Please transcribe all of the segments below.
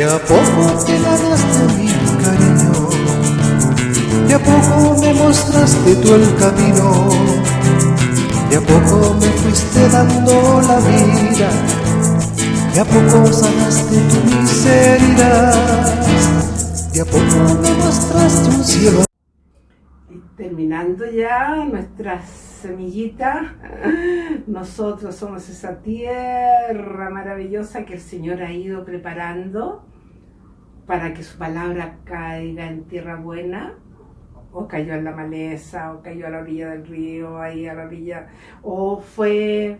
De a poco te ganaste mi cariño, de a poco me mostraste tú el camino, de a poco me fuiste dando la vida, de a poco sanaste tu miseria, de a poco me mostraste un cielo. terminando ya nuestra semillita, nosotros somos esa tierra maravillosa que el Señor ha ido preparando para que su palabra caiga en tierra buena, o cayó en la maleza, o cayó a la orilla del río, ahí a la orilla, o fue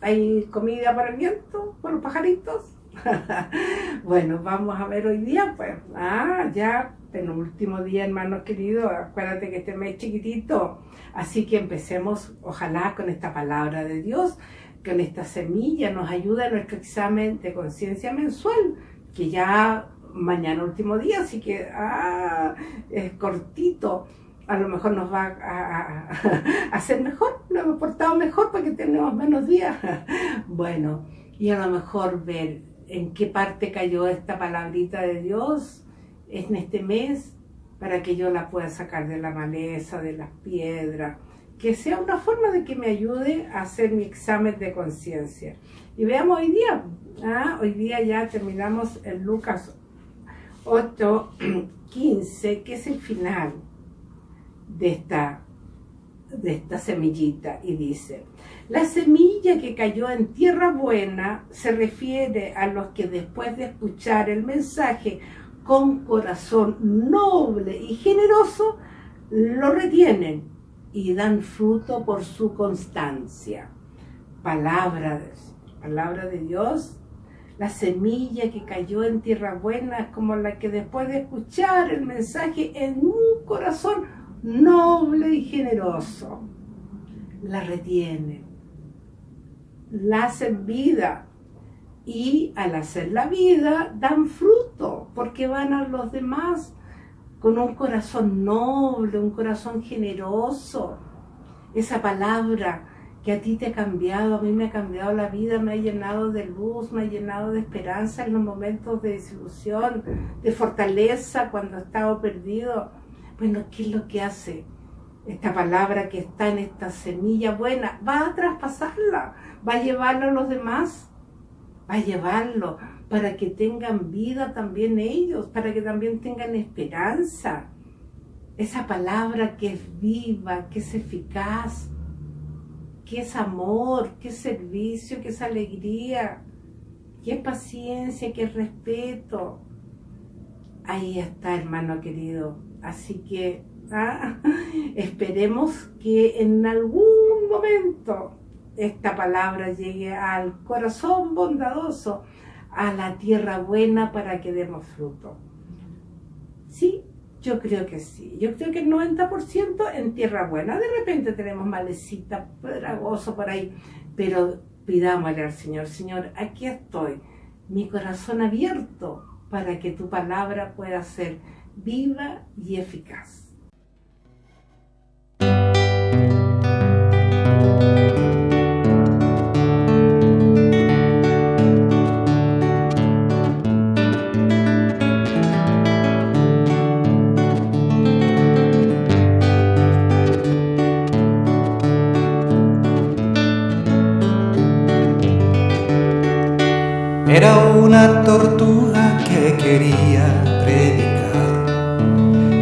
ahí comida para el viento, por los pajaritos. bueno, vamos a ver hoy día, pues, ah, ya penúltimo día, hermanos queridos, acuérdate que este mes chiquitito, así que empecemos, ojalá, con esta palabra de Dios, con esta semilla, nos ayuda en nuestro examen de conciencia mensual, que ya mañana último día, así que, ah, es cortito, a lo mejor nos va a, hacer mejor, lo hemos portado mejor porque tenemos menos días. bueno, y a lo mejor ver en qué parte cayó esta palabrita de Dios en este mes para que yo la pueda sacar de la maleza, de las piedras, que sea una forma de que me ayude a hacer mi examen de conciencia. Y veamos hoy día, ¿ah? hoy día ya terminamos el Lucas 8, 15, que es el final de esta, de esta semillita, y dice, la semilla que cayó en tierra buena se refiere a los que después de escuchar el mensaje con corazón noble y generoso, lo retienen y dan fruto por su constancia. Palabra de Dios, la semilla que cayó en tierra buena como la que después de escuchar el mensaje en un corazón noble y generoso, la retienen, la hacen vida y al hacer la vida dan fruto porque van a los demás con un corazón noble, un corazón generoso. Esa palabra que a ti te ha cambiado, a mí me ha cambiado la vida, me ha llenado de luz, me ha llenado de esperanza en los momentos de desilusión, de fortaleza cuando he estado perdido. Bueno, ¿qué es lo que hace? Esta palabra que está en esta semilla buena, va a traspasarla, va a llevarla a los demás a llevarlo para que tengan vida también ellos, para que también tengan esperanza. Esa palabra que es viva, que es eficaz, que es amor, que es servicio, que es alegría, que es paciencia, que es respeto. Ahí está, hermano querido. Así que ah, esperemos que en algún momento esta palabra llegue al corazón bondadoso, a la tierra buena para que demos fruto. Sí, yo creo que sí. Yo creo que el 90% en tierra buena. De repente tenemos malecita, pedragoso por ahí, pero pidámosle al Señor, Señor, aquí estoy, mi corazón abierto para que tu palabra pueda ser viva y eficaz. Era una tortuga que quería predicar.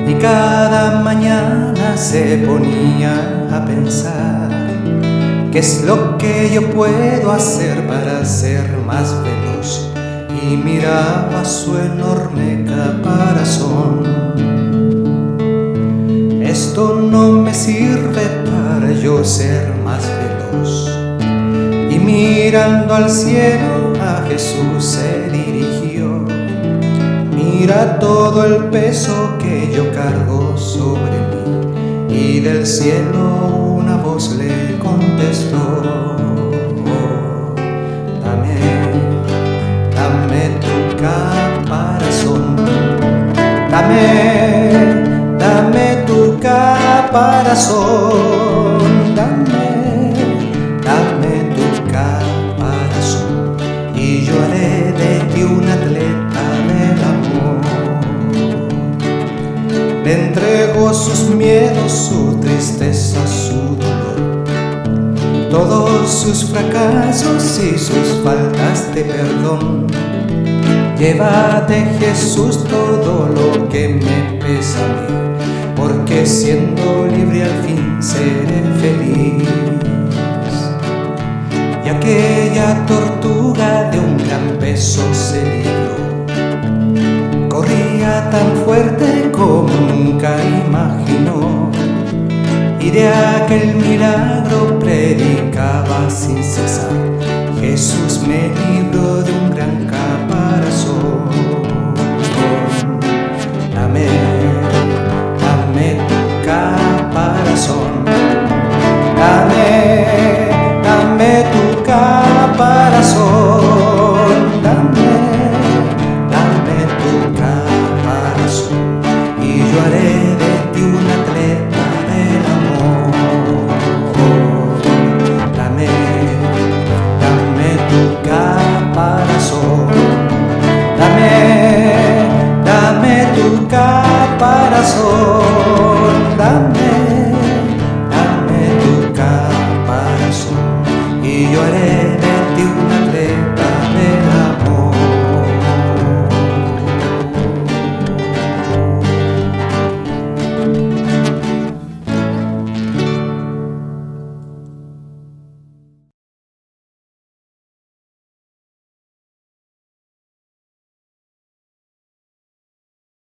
Y cada mañana se ponía a pensar qué es lo que yo puedo hacer para ser más veloz y miraba su enorme caparazón. Esto no me sirve para yo ser más veloz. Y mirando al cielo Jesús se dirigió. Mira todo el peso que yo cargo sobre mí. Y del cielo una voz le contestó. dame, dame tu caparazón. Dame, dame tu caparazón. sus miedos, su tristeza, su dolor. Todos sus fracasos y sus faltas de perdón. Llévate Jesús todo lo que me pesa a mí Porque siendo libre al fin seré feliz. Y aquella tortuga de aquel milagro predicaba sin cesar. Jesús me libró